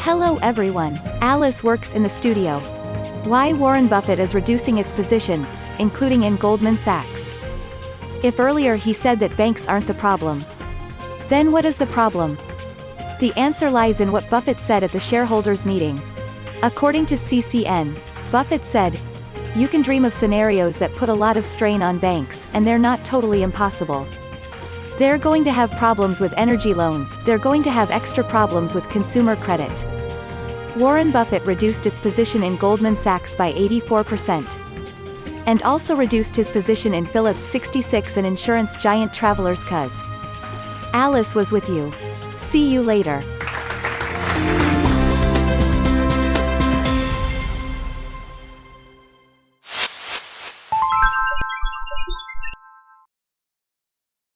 Hello everyone. Alice works in the studio. Why Warren Buffett is reducing its position, including in Goldman Sachs. If earlier he said that banks aren't the problem. Then what is the problem? The answer lies in what Buffett said at the shareholders meeting. According to CCN, Buffett said, You can dream of scenarios that put a lot of strain on banks, and they're not totally impossible. They're going to have problems with energy loans, they're going to have extra problems with consumer credit. Warren Buffett reduced its position in Goldman Sachs by 84%. And also reduced his position in Phillips 66 and insurance giant Travelers Cuz. Alice was with you. See you later.